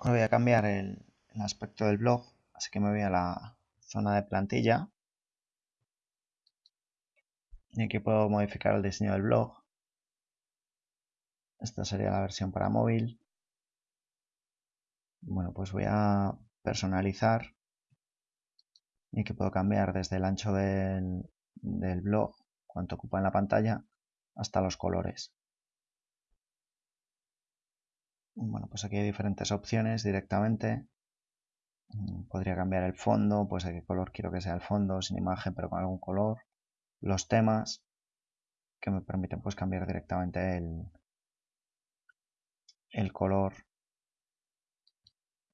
Ahora voy a cambiar el, aspecto del blog, así que me voy a la zona de plantilla y aquí puedo modificar el diseño del blog. Esta sería la versión para móvil. Bueno, pues voy a personalizar y aquí puedo cambiar desde el ancho del, del blog, cuánto ocupa en la pantalla, hasta los colores. Bueno, pues aquí hay diferentes opciones directamente. Mm, podría cambiar el fondo, pues de qué color quiero que sea el fondo, sin imagen pero con algún color. Los temas que me permiten pues cambiar directamente el, el color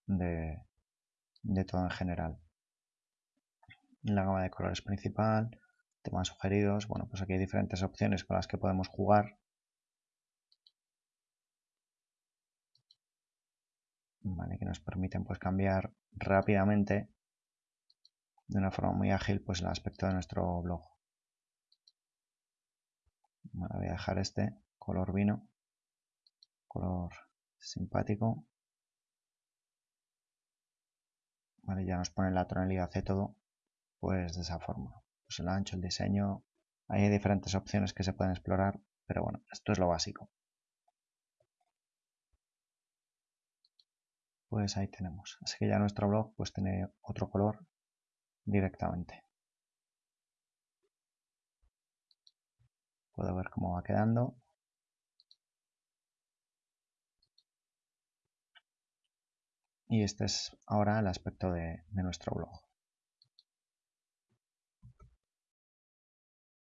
de, de todo en general. La gama de colores principal, temas sugeridos, bueno pues aquí hay diferentes opciones con las que podemos jugar que nos permiten pues cambiar rápidamente de una forma muy ágil pues el aspecto de nuestro blog. voy a dejar este color vino, color simpático. Ya nos pone la tonalidad de todo pues de esa forma. Pues el ancho, el diseño, hay diferentes opciones que se pueden explorar, pero bueno, esto es lo básico. Pues ahí tenemos. Así que ya nuestro blog pues tiene otro color directamente. Puedo ver cómo va quedando. Y este es ahora el aspecto de, de nuestro blog.